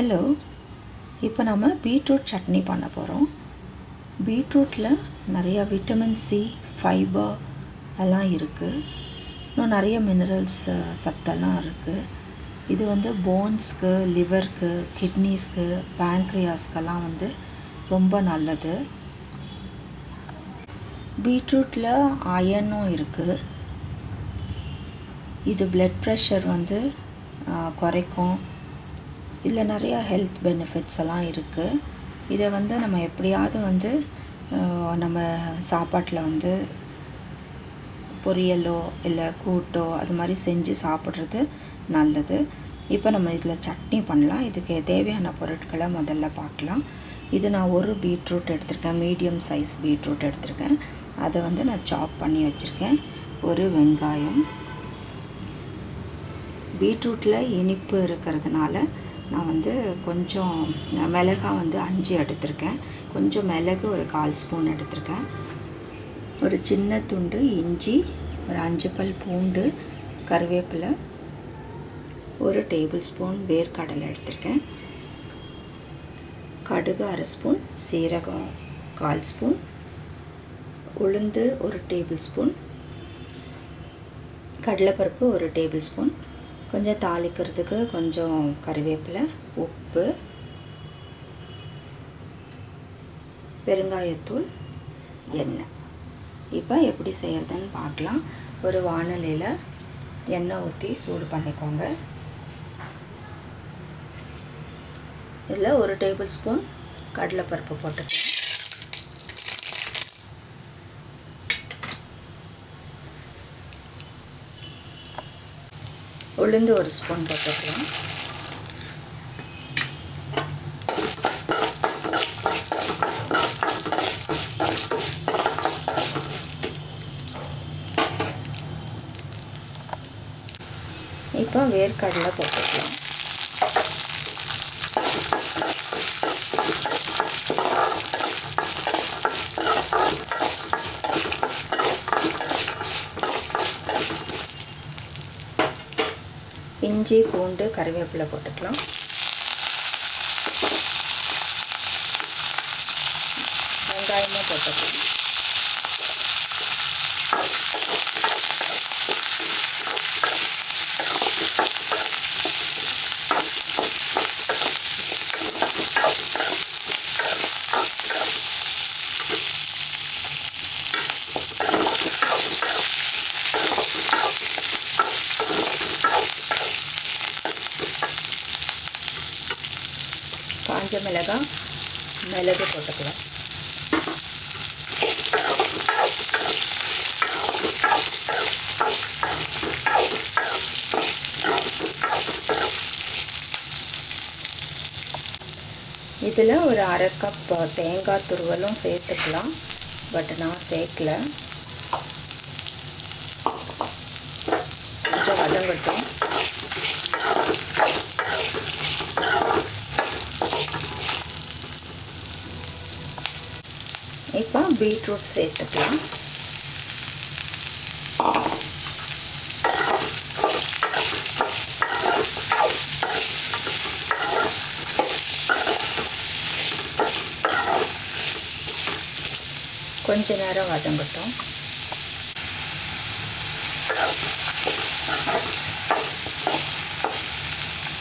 Hello இப்போ நம்ம beetroot chutney பண்ண போகிறோம் பீட்ரூட்டில் நிறையா விட்டமின் சி ஃபைபர் எல்லாம் இருக்குது இன்னும் நிறைய மினரல்ஸ் சத்தெல்லாம் இருக்குது இது வந்து போன்ஸ்க்கு லிவருக்கு கிட்னிஸ்க்கு பேங்க்ரியாஸ்க்கெல்லாம் வந்து ரொம்ப நல்லது. பீட்ரூட்டில் அயனும் இருக்குது இது பிளட் ப்ரெஷர் வந்து குறைக்கும். இதில் நிறையா ஹெல்த் பெனிஃபிட்ஸ் எல்லாம் இருக்குது இதை வந்து நம்ம எப்படியாவது வந்து நம்ம சாப்பாட்டில் வந்து பொரியலோ இல்லை கூட்டோ அது மாதிரி செஞ்சு சாப்பிட்றது நல்லது. இப்போ நம்ம இதில் சட்னி பண்ணலாம். இதுக்கு தேவையான பொருட்களை முதல்ல பார்க்கலாம். இது நான் ஒரு பீட்ரூட் எடுத்திருக்கேன். மீடியம் சைஸ் பீட்ரூட் எடுத்திருக்கேன். அதை வந்து நான் சாப் பண்ணி வச்சுருக்கேன். ஒரு வெங்காயம். பீட்ரூட்டில் இனிப்பு இருக்கிறதுனால நான் வந்து கொஞ்சம் மிளகாய் வந்து அஞ்சு எடுத்திருக்கேன். கொஞ்சம் மிளகு ஒரு கால் ஸ்பூன் எடுத்திருக்கேன். ஒரு சின்ன துண்டு இஞ்சி ஒரு அஞ்சு பல் பூண்டு கருவேப்பிலை ஒரு டேபிள் ஸ்பூன் வேர்க்கடலை எடுத்திருக்கேன். கடுகு அரை ஸ்பூன் சீரகம் கால் ஸ்பூன் உளுந்து ஒரு டேபிள் ஸ்பூன் கடலைப்பருப்பு ஒரு டேபிள் ஸ்பூன் கொஞ்சம் தாளிக்கிறதுக்கு கொஞ்சம் கறிவேப்பிலை உப்பு பெருங்காயத்தூள் எண்ணெய். இப்போ எப்படி செய்கிறதுன்னு பார்க்கலாம். ஒரு வானலியில் எண்ணெய் ஊற்றி சூடு பண்ணிக்கோங்க. இதில் ஒரு டேபிள் ஸ்பூன் கடலைப்பருப்பு போட்டுக்கலாம் உளுந்து ஒரு ஸ்பூன் போட்டுக்கலாம். இப்போ வேர்க்கடலை போட்டுக்கலாம். இஞ்சி பூண்டு கருவேப்பிலை போட்டுக்கலாம். வெங்காயமும் போட்டுக்கலாம். காஞ்ச மிளகாய் மிளகு போட்டுக்கலாம். இதில் ஒரு அரை கப் தேங்காய் துருவலும் சேர்த்துக்கலாம் பட் நான் சேர்க்கல. கொஞ்சம் வதங்கட்டும் இப்போ பீட்ரூட் சேர்த்துக்கலாம். கொஞ்ச நேரம் வதங்கட்டும்.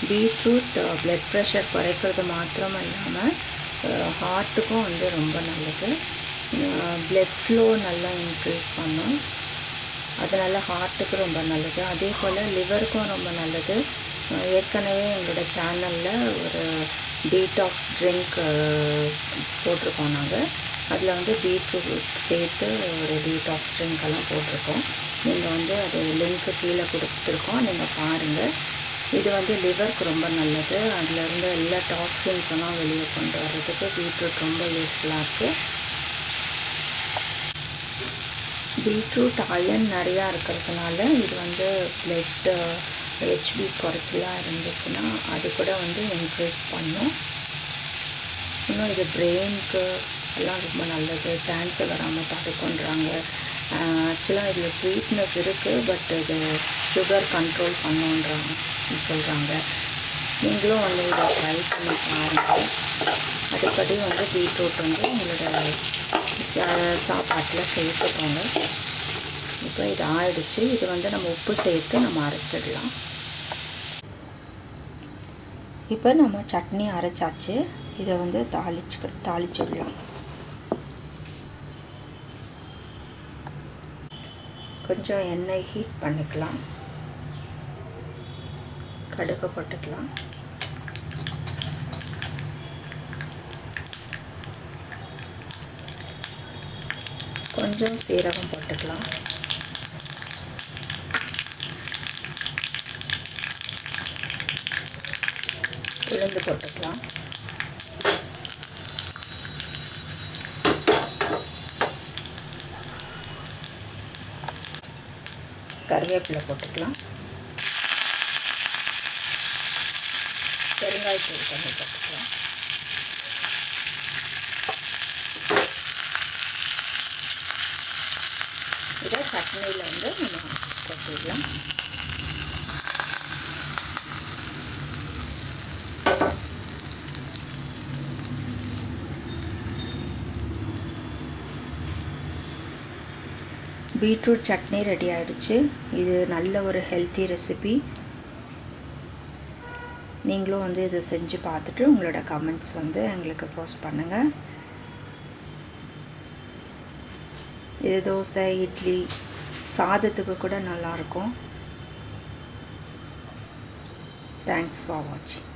பீட்ரூட் பிளட் ப்ரெஷர் குறைக்கிறது மாத்திரம் இல்லாமல் ஹார்ட்டுக்கும் வந்து ரொம்ப நல்லது. ப்ளட் ஃப்ளோ நல்லா இன்க்ரீஸ் பண்ணும் அதனால் ஹார்ட்டுக்கு ரொம்ப நல்லது. அதே போல் லிவருக்கும் ரொம்ப நல்லது. ஏற்கனவே எங்களோட சேனலில் ஒரு டீடாக்ஸ் ட்ரிங்க் போட்டிருக்கோம் நாங்கள் அதில் வந்து பீட்ரூட் சேர்த்து ஒரு டீடாக்ஸ் ட்ரிங்க் எல்லாம் போட்டிருக்கோம். நீங்கள் வந்து அது லிங்க்கு கீழே கொடுத்துருக்கோம். நீங்கள் பாருங்கள் இது வந்து லிவருக்கு ரொம்ப நல்லது. அதில் இருந்து எல்லா டாக்ஸின்ஸ் எல்லாம் வெளியே கொண்டு வர்றதுக்கு பீட்ரூட் ரொம்ப யூஸ்ஃபுல்லாக இருக்குது பீட்ரூட் அயன் நிறையா இருக்கிறதுனால இது வந்து பிளட்டு ஹெச்பி குறைச்சலாக இருந்துச்சுன்னா அது கூட வந்து இன்க்ரீஸ் பண்ணும். இன்னும் இது பிரெயினுக்கு எல்லாம் ரொம்ப நல்லது. கேன்சர் வராமல் தடுக்குன்றாங்க. ஆக்சுவலாக இதில் ஸ்வீட்னஸ் இருக்குது பட் இது சுகர் கண்ட்ரோல் பண்ணுன்றாங்க சொல்கிறாங்க நீங்களும் வந்து இதை ட்ரை பண்ணி பாருங்கள் அதுபடி வந்து பீட்ரூட் வந்து உங்களோட சாப்பாட்டில் சேர்த்துக்கோங்க. இப்போ இது ஆயிடுச்சு. இது வந்து நம்ம உப்பு சேர்த்து நம்ம அரைச்சிடலாம். இப்போ நம்ம சட்னி அரைச்சாச்சு. இதை வந்து தாளிச்சு தாளிச்சுடலாம். கொஞ்சம் எண்ணெய் ஹீட் பண்ணிக்கலாம். கடுகு போட்டுக்கலாம். கொஞ்சம் சீரகம் போட்டுக்கலாம். உளுந்து போட்டுக்கலாம். கருவேப்பிலை போட்டுக்கலாம். பெருங்காயத்தூள் கொஞ்சம் போட்டுக்கலாம். இருக்கிற சட்னியில் வந்து நம்ம கொட்டிடலாம். பீட்ரூட் சட்னி ரெடி ஆகிடுச்சு இது நல்ல ஒரு ஹெல்த்தி ரெசிபி. நீங்களும் வந்து இதை செஞ்சு பார்த்துட்டு உங்களோட கமெண்ட்ஸ் வந்து எங்களுக்கு போஸ்ட் பண்ணுங்கள் இது தோசை இட்லி சாதத்துக்கு கூட நல்லாயிருக்கும் தேங்க்ஸ் ஃபார் வாட்சிங்